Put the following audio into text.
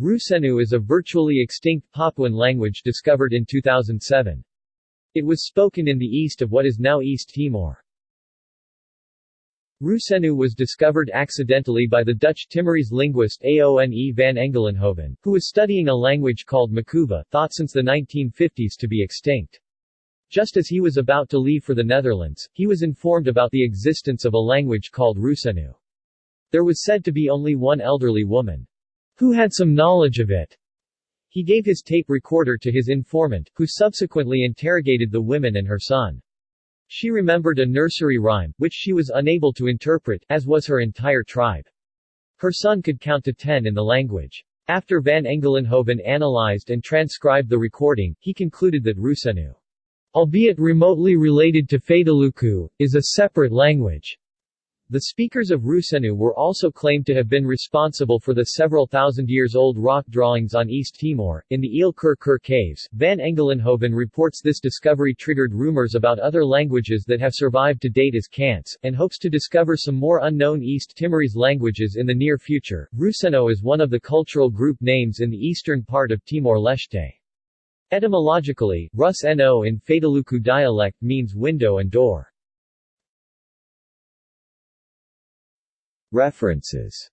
Rusenu is a virtually extinct Papuan language discovered in 2007. It was spoken in the east of what is now East Timor. Rusenu was discovered accidentally by the Dutch Timorese linguist Aone van Engelenhoven, who was studying a language called Makuva, thought since the 1950s to be extinct. Just as he was about to leave for the Netherlands, he was informed about the existence of a language called Rusenu. There was said to be only one elderly woman who had some knowledge of it. He gave his tape recorder to his informant, who subsequently interrogated the women and her son. She remembered a nursery rhyme, which she was unable to interpret, as was her entire tribe. Her son could count to ten in the language. After Van Engelenhoven analyzed and transcribed the recording, he concluded that Rusenu, albeit remotely related to Fataluku, is a separate language. The speakers of Rusenu were also claimed to have been responsible for the several thousand years old rock drawings on East Timor. In the Ili Kere Kere caves, Van Engelenhoven reports this discovery triggered rumors about other languages that have survived to date as Cants, and hopes to discover some more unknown East Timorese languages in the near future. Rusenu is one of the cultural group names in the eastern part of Timor-Leste. Etymologically, Rus-No in Fataluku dialect means window and door. References